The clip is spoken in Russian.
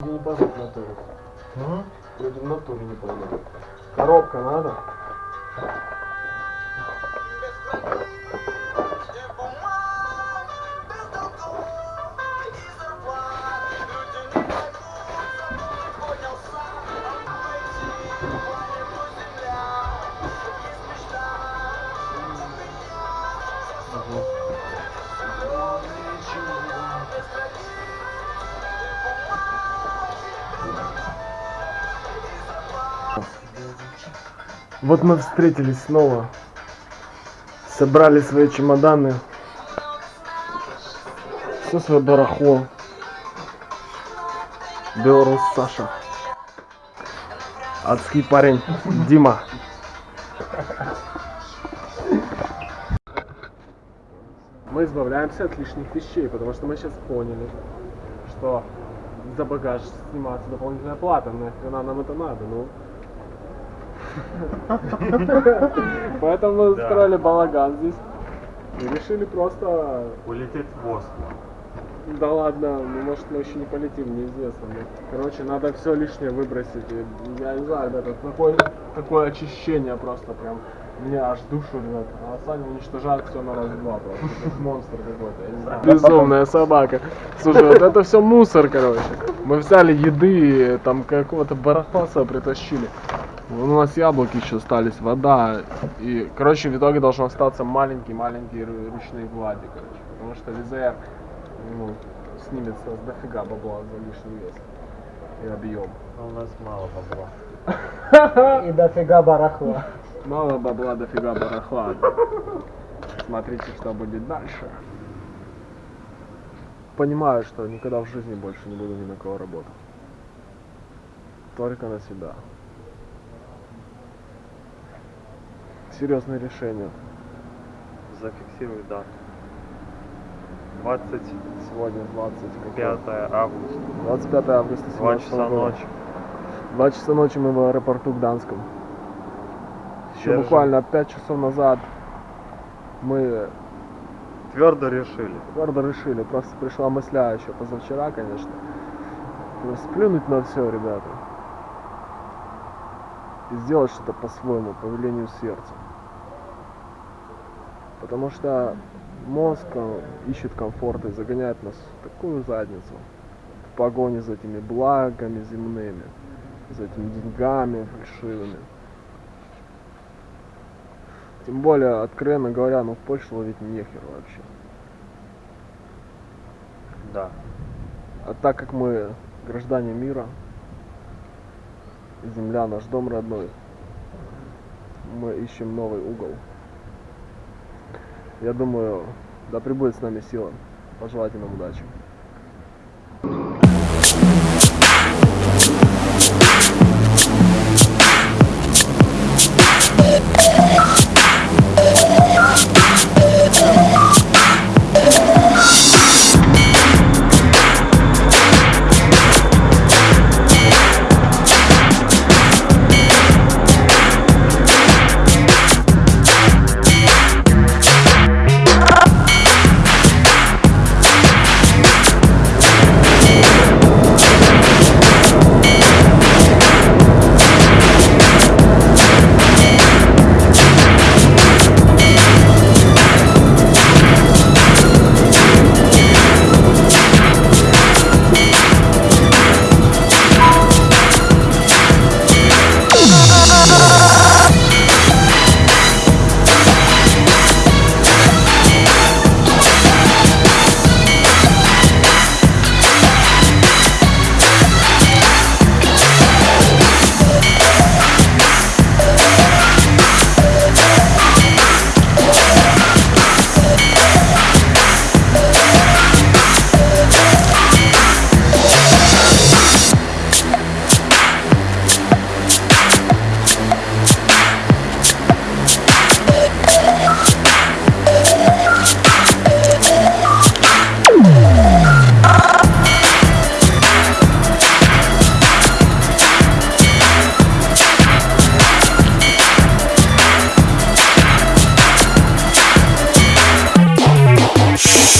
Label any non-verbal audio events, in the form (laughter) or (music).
Я не пойму в натуре. Люди в натуре не поймут. Коробка надо? Вот мы встретились снова. Собрали свои чемоданы. Все свое барахло. Белорус Саша. Адский парень Дима. Мы избавляемся от лишних вещей, потому что мы сейчас поняли, что за багаж снимается дополнительная плата. Нахрена нам это надо, ну? Поэтому мы Да. устроили балаган здесь. И решили просто... Улететь в Москву. Да ладно, ну может мы еще не полетим, неизвестно. Ну, короче, надо все лишнее выбросить. И я не знаю, это такое, такое очищение просто прям. Меня аж душу рвет. А Саня уничтожает все на раз-два просто. Как монстр какой-то, я не знаю. Безумная собака. Слушай, вот это все мусор, короче. Мы взяли еды, там какого-то барахла притащили. Вон у нас яблоки еще остались, вода. И, короче, в итоге должен остаться маленький-маленький ру- ручный Владик, короче. Потому что ВЗР ну, снимется с дофига бабла за лишний вес и объем. Но у нас мало бабла. (laughs) И дофига барахла. Мало бабла, дофига барахла. Смотрите, что будет дальше. Понимаю, что никогда в жизни больше не буду ни на кого работать. Только на себя. Серьезное решение. Зафиксируй дату. 25 Сегодня 20 какое? августа. 25 августа 2 17 часа года. ночи. Два часа ночи мы в аэропорту Гданском. Еще Держим. буквально 5 часов назад мы Твердо решили. твердо решили, просто пришла мысля еще позавчера, конечно, сплюнуть на все, ребята. И сделать что-то по-своему, по велению сердца. Потому что мозг ищет комфорта и загоняет нас в такую задницу. В погоне за этими благами земными, за этими деньгами фальшивыми. Тем более, откровенно говоря, ну в Польше ловить нехер вообще. Да. А так как мы граждане мира, земля наш дом родной, мы ищем новый угол. Я думаю, да пребудет с нами сила. Пожелайте нам удачи.